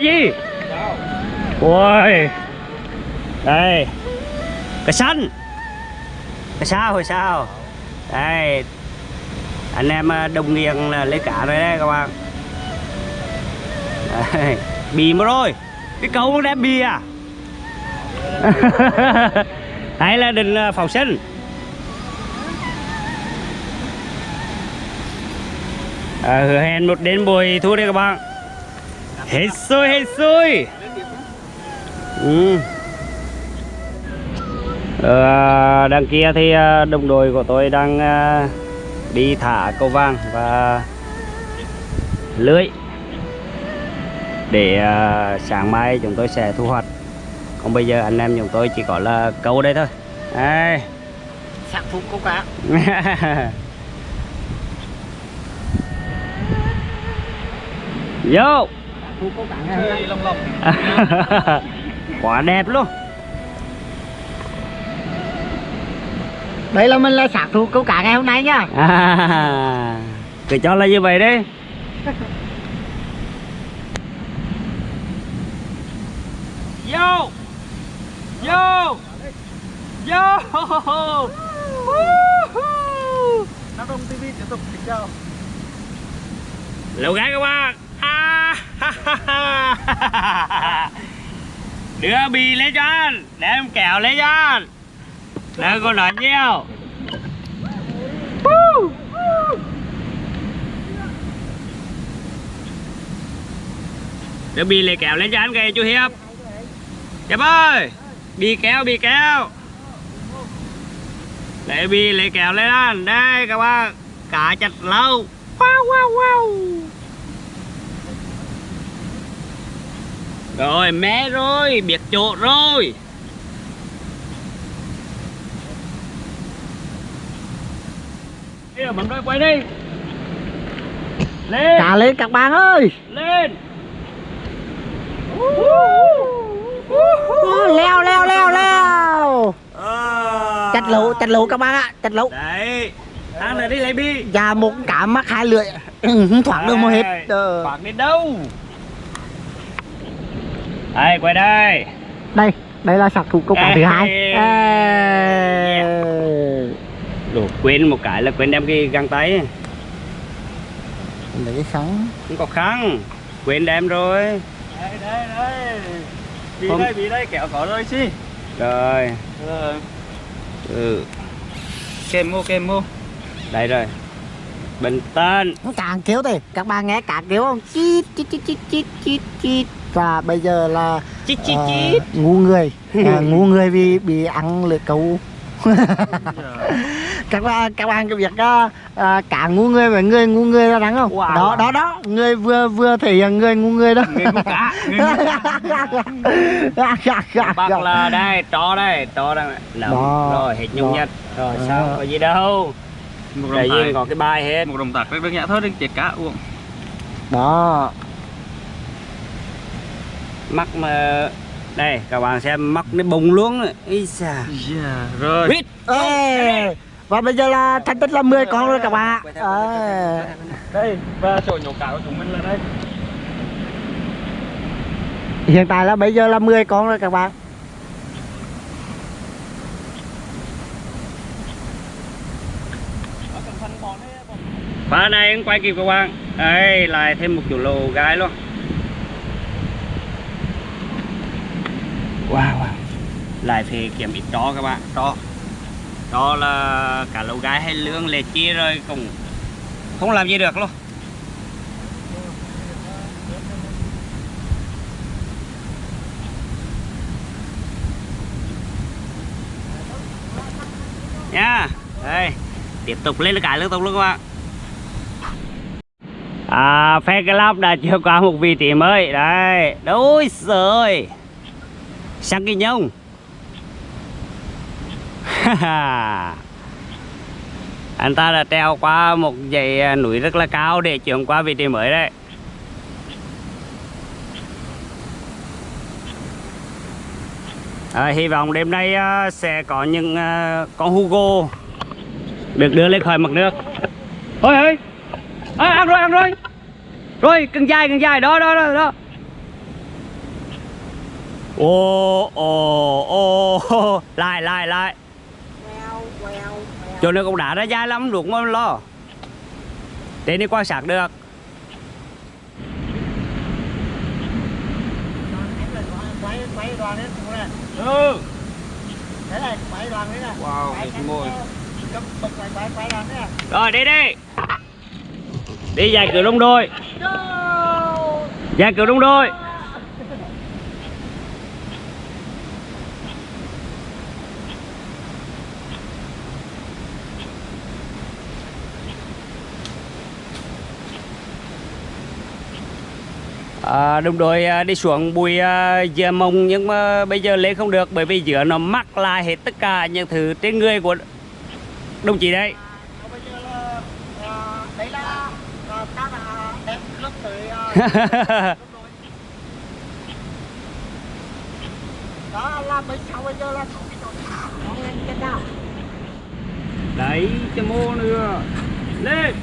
gì? Ôi. Đây. Cái xanh cái sao hồi sao? Đây. Anh em à, đồng nghiêng là lấy cả rồi đấy các bạn. Đây. bì mà rồi cái câu nó đem bì à? Hay là định à, phòng sinh à, hứa hẹn một đến buổi thu đây các bạn hết xôi hết xôi ừ. Ờ, đằng kia thì ờ, đồng đội của tôi đang ờ, đi thả câu vàng và lưới để sáng mai chúng tôi sẽ thu hoạch. Còn bây giờ anh em chúng tôi chỉ có là câu đây thôi. Đây. Sạc phúc câu cá. Vô Lông lông. quá đẹp luôn. Đây là mình là sạc phúc câu cá ngày hôm nay nhá. À, cứ cho là như vậy đấy vô. Vô. Vô. Nam Đông TV tiếp tục kính chào lẩu gái các bạn. À. đưa bì lấy cho anh để em kẹo lấy cho anh đừng có nói nhiều. Đưa bì lấy kẹo lấy cho anh kìa, chú hiệp. Hiệp ơi, bì kéo bì kéo lấy bì, lấy kẹo lên anh đây, các bạn. Cả chặt lâu wow wow wow. Rồi mé rồi biệt chỗ rồi. Giờ bấm đôi quay đi. Lên. Cá lên các bạn ơi. Lên. Ô, Leo leo leo leo. À. Chặt lỗ chặt lỗ các bạn ạ Chặt lỗ. Đấy. Thằng này đi lấy bi. Và một cá mắc hai lưỡi. Ừ, thoát được một hết. Ờ. thoát đến đâu đây quay đây. Đây Đây là sạc phúc câu cá thứ hai. Ê. Ê. Đồ, quên một cái là quên đem cái găng tay. Lấy cái sắn không có khăn quên đem rồi. Đây đây đây. Vì Không. đây vì đây kẹo có rồi chi rồi. Ờ ừ. Kem mô kem mô. Đây rồi. Bình tĩnh Càng kêu thì Các bạn nghe cá kêu không? Chít chít chít chít chít chít chít Và bây giờ là chít chít ờ, chít. ngu người. À, ngu người vì bị ăn lưỡi câu các bạn các bạn có biết uh, cả ngu người và người ngu người là đáng không? Wow. đó đó đó. Người vừa vừa thể hiện người ngu người đó. Người ngu cá người ngu bác là đây trò đây trò đây Nằm. Đó. rồi hết nhung nhật rồi sao? Có gì đâu. Một đồng tài có cái bài hết. Một đồng tạc rất giản thôi đừng chết cá uống đó mắt mà đây các bạn xem mắt nó bùng luôn rồi xa Yeah Rồi. Quýt. Ê, và bây giờ là thành tích là 10 con rồi các bạn. Ờ. Đây Và chỗ nhổ cá của chúng mình là đây. Hiện tại là bây giờ là 10 con rồi các bạn. Và đây anh quay kịp các bạn. Đây lại thêm một chủ lô gái luôn wow, wow. lại phải kiểm ít chó các bạn. Chó đó là cả lầu gái hay lương lệ chia rồi cũng không làm gì được luôn. Nha. Đây. Tiếp tục lên cái liên tục luôn các bạn. À phe cái lắp đã chưa qua một vị trí mới. Đây. Đối rồi sang kinh nhông. Anh ta đã treo qua một dãy à, núi rất là cao để chuyển qua vị trí mới đấy. À, hy vọng đêm nay à, sẽ có những à, con Hugo được đưa lên khỏi mặt nước. Ôi ơi à, ăn rồi ăn rồi. Rồi cần dài cần dài đó đó đó đó. Ồ, ồ, ồ, lại, lại, lại. Chỗ này cũng đã ra dài lắm, được không lo? Đến đi quan sát được. Ừ Wow, đẹp ngồi Rồi, đi đi. Đi dài cửa đông đôi. Dài cửa đông đôi. À, đồng đội à, đi xuống bùi dừa mông nhưng mà bây giờ lên không được bởi vì giữa nó mắc lại hết tất cả những thứ trên người của đồng chí đấy. Ờ, giờ ờ, ờ, ờ, ờ, đó là bây sau bây giờ là nào Đấy, cho mô nữa. Lên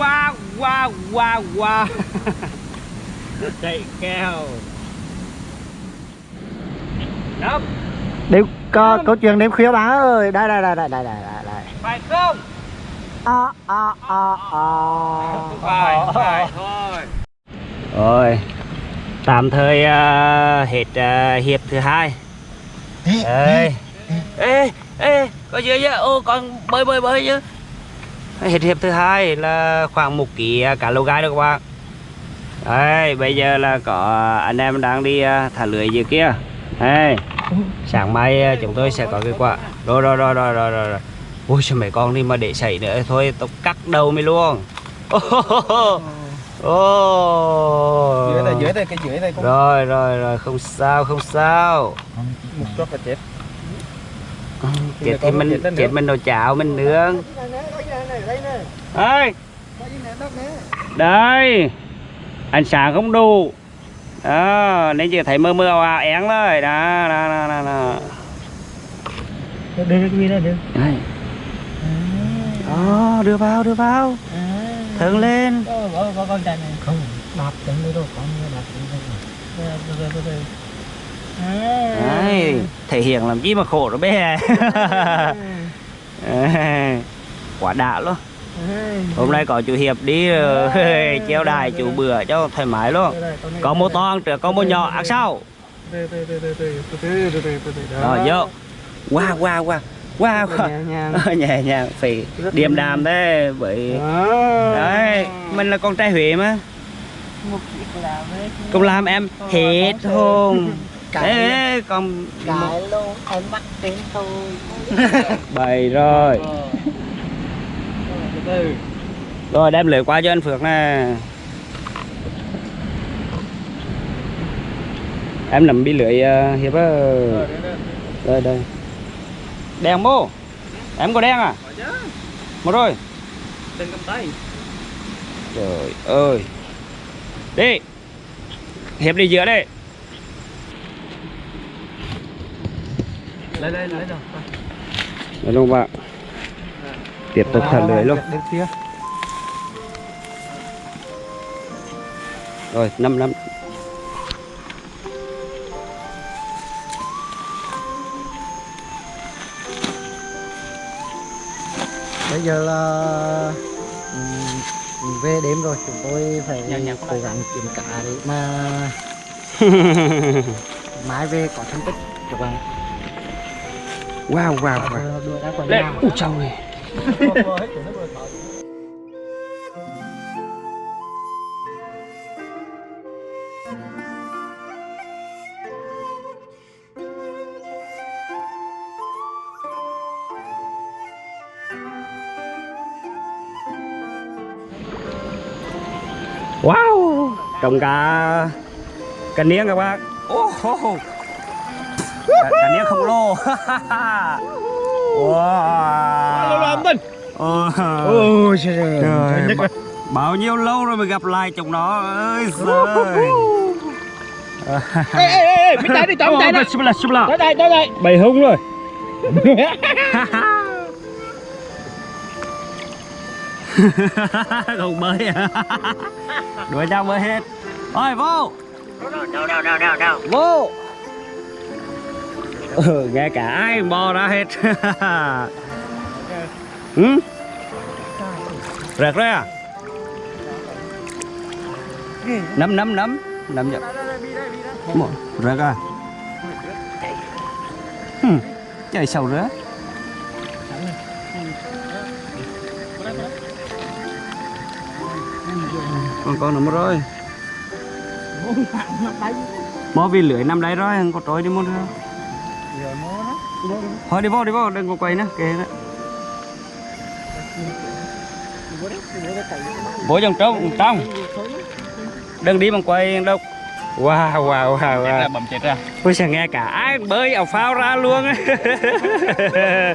qua qua qua qua chạy kèo. Đấm. Đêm có có chuyện đêm khuya bà ơi. Đây đây đây đây đây đây đây phải không? À à à à phải phải thôi. Rồi. Tạm thời uh, hết uh, hiệp thứ hai. Ê ê. ê, ê. Có gì vậy ô con bơi bơi bơi chứ. Hết hiệp thứ hai là khoảng một ký à, cá lô gai đó các bạn. Đây, bây giờ là có anh em đang đi à, thả lưới dưới kia. Đây, sáng mai à, chúng tôi sẽ có kết quả. Rồi, rồi, rồi, rồi, rồi, rồi. Ui, sao mấy con đi mà để xảy nữa? Thôi, tao cắt đầu mày luôn. Ô Dưới này, dưới này, cái dưới cũng Rồi, rồi, rồi, không sao, không sao. Một chút là chết. chết thì mình chết mình đồ chảo mình nướng ơi đây. Ánh sáng không đủ. Đó nên chỉ thấy mơ mơ ảo én thôi đó đó đó đó, đó. đưa cái gì đây đưa Đây. đó đưa vào đưa vào. Thượng lên. Có con này. Không đạp đâu con đạp đây Đấy, thể hiện làm chi mà khổ rồi bé quá đã luôn hôm nay có chú hiệp đi treo đài chú bữa cho thoải mái luôn có một to trước có một nhỏ ăn sau rồi vô qua qua qua qua nhẹ nhàng phải điềm đàm thế bởi đấy mình là con trai huế mà công làm em hết hồn đấy còn cái luôn em bắt tiếng tôi bày rồi rồi đem lưỡi qua cho anh Phước nè. Em nằm bị lưỡi uh, hiệp á. Rồi, đây, đây. đèn bô em có đen à? Một rồi Đừng cầm tay. trời ơi. Đi. Hiệp đi giữa đây Lấy đây, lấy đâu. Đấy luôn bạn tiếp tục thả lưới luôn. Rồi năm năm. Bây giờ là ừm, về đêm rồi chúng tôi phải Nhặt, nhặt cố gắng kiếm cá để mà mai về có thành tích các bạn wow wow wow. Ờ, đuổi ra quần nào ui trời ơi. Wow trồng cả cả niếng các bác ô hô hô. cả, cả niếng khổng lồ wow. Mình. Ôi trời ơi, ba- bao nhiêu lâu rồi mới gặp lại chúng nó? Ơi giời. Ê, ê, ê, chạy đi, Ôi, là là. Tới đây, tới đây. Bầy hung rồi. Không bơi à? Đuổi nhau bơi hết. Rồi vô. Đâu đâu đâu đâu đâu. Vô ừ, nghe cả ai bò ra hết. Ừ? rệt rồi à? Nắm nắm nắm nắm vậy rệt à? Ừ. chạy sầu rớt con con nằm rồi mó vì lưỡi nằm đây rồi con có trôi đi mua nữa thôi đi vô đi vô đừng có quay nữa kệ đó bố trong trong trong đừng đi bằng quay đâu. Wow wow wow, wow. bầm chết ra. Ôi sao nghe cả ai bơi ảo phao ra luôn á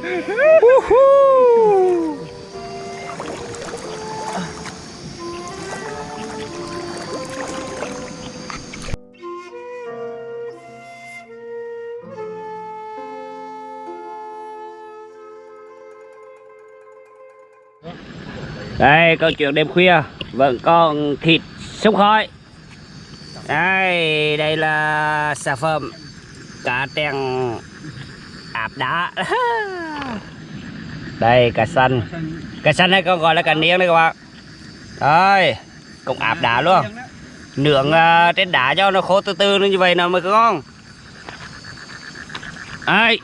Đây câu chuyện đêm khuya. Vẫn còn thịt sông khói. Đây đây là sản phẩm cá trèn áp đá. Đây cá xanh cá xanh này còn gọi là cá niên đây các bạn. Đây cũng áp đá luôn. Nướng uh, trên đá cho nó khô từ từ như vậy nào mới ngon. Ai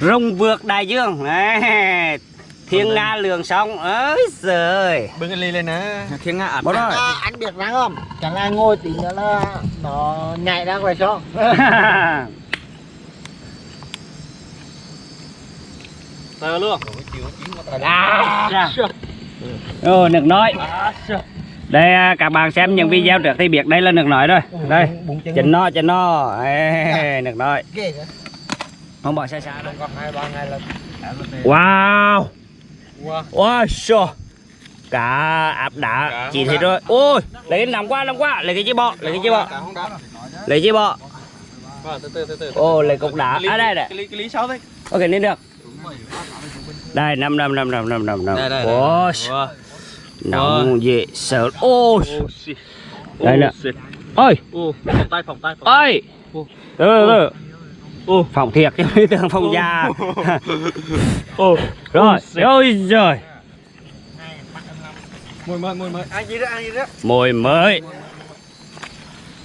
rồng vượt đại dương. Đấy. thiên nga lường sông ơi giời. Bưng cái ly lên nè thiên nga Bỏ rồi. à, anh biết rằng không? Chẳng ai ngồi tí nữa là nó nhảy ra ngoài sông. Sờ luôn? À, Ồ, nước nói đây à, các bạn xem những video trước thì biết đây là nước nói rồi. Đây chỉnh nó chỉnh nó nước nói không bỏ xa xa đâu còn hai ba ngày là wow. Wow. Sure. cá áp đá chỉ thấy rồi. Ôi lấy nằm qua nằm qua lấy cái chi bọ lấy cái chi bọ. Lấy chi bọ. Ô lấy cục đá. À đây cái ly sáu đấy ok lên được. Đây năm năm năm năm năm năm năm. Ôi nóng dễ sợ. Ôi Đây nè. ôi. Ô phòng tay phòng tay phòng ơi Ô. từ từ ô. Phòng thiệt chứ tưởng phòng già. Ô. Rồi ôi giời. Mùi mời mùi mời ăn gì đó ăn gì đó. Mồi mới.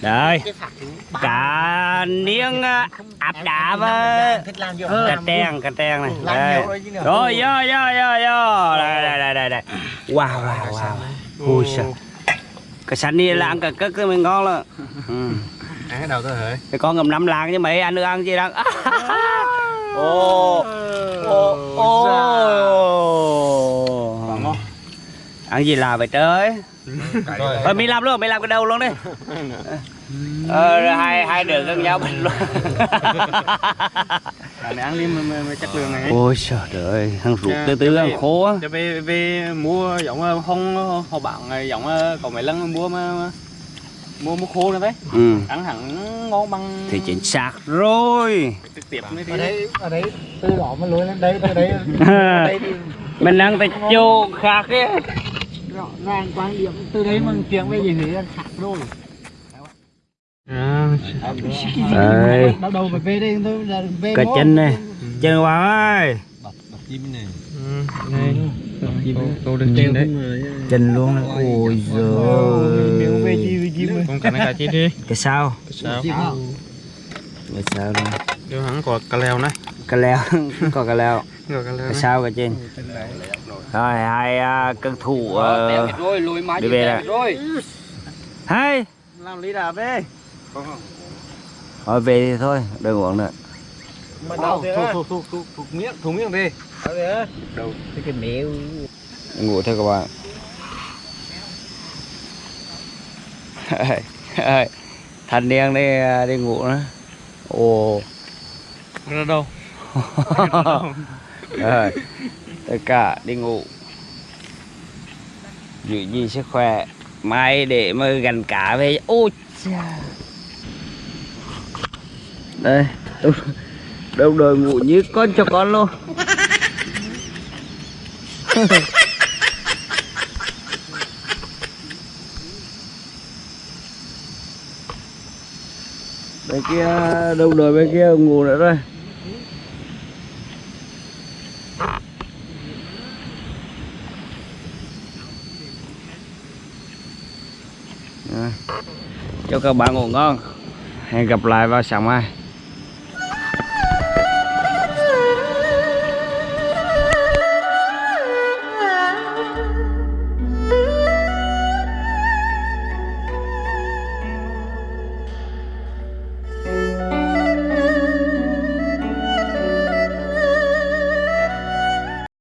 Đây. Niếng á, áp đá với cá treng cá treng này. đây. rồi rồi vô vô vô đây đây đây đây đây. Wow wow wow. Ui sao cái sắn đi là ăn cả cất mình ngon lắm. Ừ. ăn cái đầu tôi hả? Cái con ngầm năm làng mấy ăn được ăn gì đâu ô ô ô ăn gì là vậy trời? Rồi. Thôi mình làm luôn, mình làm cái đầu luôn đi. Ờ, rồi hai, hai đứa gần nhau bình luôn. Này ăn đi mà, mà, chất lượng này Ôi trời ơi, thằng ruột từ từ ăn khô á cho về về mua giống ờ, không họ bạn ờ, giống ờ, có mấy lần mua mà- mua mua khô nữa đấy. Ừ, ăn hẳn ngon bằng thì chính xác rồi. Trực tiếp mới ở đấy ở đấy từ đó mà lối lên đây từ đấy ở đây thì Mình đang tại chỗ khác ấy. Rõ ràng quan điểm từ đấy mà chuyện về gì là khác rồi. À, Đây, bắt đầu về đây tôi là về cái mốt. chân này Chân Hoàng ơi. Chim này. Này. Chim câu được chim đấy Chân luôn. Ôi giời về con cả này cả chi đi. Cái sao, sao? Cái sao? Luôn Điều hắn có cà leo này. Cái leo, có cái leo. Có cà leo Cái sao cái trên? Rồi, hai à, cân thủ rồi lùi má đi về rồi. rồi Hai. Làm lý đà về. Thôi về thì thôi, đừng uống nữa. Thuộc thuộc thuộc miếng thuộc miếng đi. Đâu? Cái mèo. Ngủ thôi các bạn thanh niên đi đi ngủ nữa ồ. Ra đâu? Rồi tất cả đi ngủ. Giữ gìn sức khỏe. Mai để mà gần cá về. Ôi cha đây đâu đời ngủ như con cho con luôn bên kia, đâu đời bên kia ngủ nữa rồi. À. cho các bạn ngủ ngon. Hẹn gặp lại vào sáng mai.